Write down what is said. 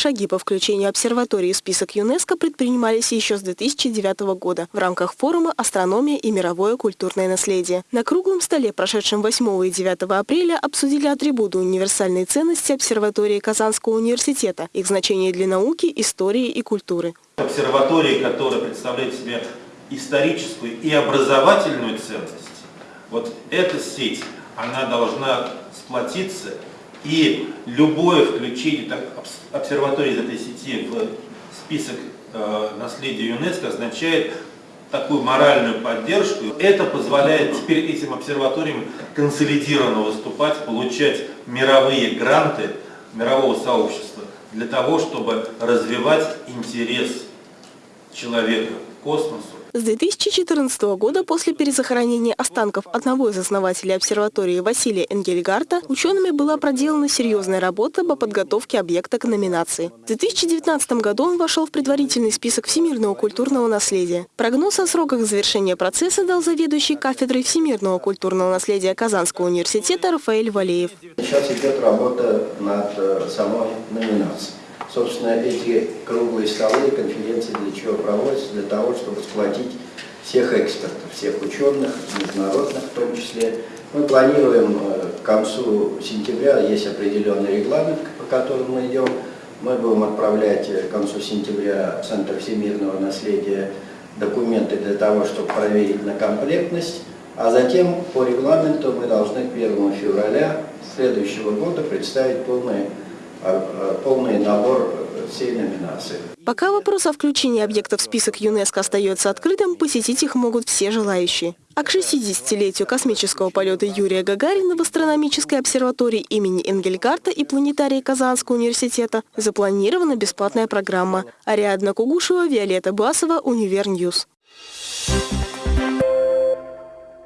шаги по включению обсерватории в список ЮНЕСКО предпринимались еще с 2009 года в рамках форума «Астрономия и мировое культурное наследие». На круглом столе, прошедшем 8 и 9 апреля, обсудили атрибуты универсальной ценности обсерватории Казанского университета, их значение для науки, истории и культуры. Обсерватории, которая представляет себе историческую и образовательную ценность, вот эта сеть, она должна сплотиться, и любое включение так, обсерватории из этой сети в список э, наследия ЮНЕСКО означает такую моральную поддержку. Это позволяет теперь этим обсерваториям консолидированно выступать, получать мировые гранты мирового сообщества для того, чтобы развивать интерес человека к космосу, с 2014 года после перезахоронения останков одного из основателей обсерватории Василия Энгельгарта учеными была проделана серьезная работа по подготовке объекта к номинации. В 2019 году он вошел в предварительный список всемирного культурного наследия. Прогноз о сроках завершения процесса дал заведующий кафедрой всемирного культурного наследия Казанского университета Рафаэль Валеев. Сейчас идет работа над э, самой номинацией. Собственно, эти круглые столы конференции для чего проводятся? Для того, чтобы сплотить всех экспертов, всех ученых, международных в том числе. Мы планируем э, к концу сентября, есть определенный регламент, по которому мы идем. Мы будем отправлять э, к концу сентября в Центр всемирного наследия документы для того, чтобы проверить на комплектность, а затем по регламенту мы должны к 1 февраля следующего года представить полное а, полный набор всей номинации. Пока вопрос о включении объектов в список ЮНЕСКО остается открытым, посетить их могут все желающие. А к 60-летию космического полета Юрия Гагарина в астрономической обсерватории имени Энгельгарта и планетарии Казанского университета запланирована бесплатная программа. Ариадна Кугушева, Виолетта Басова, Univer News. Thank you.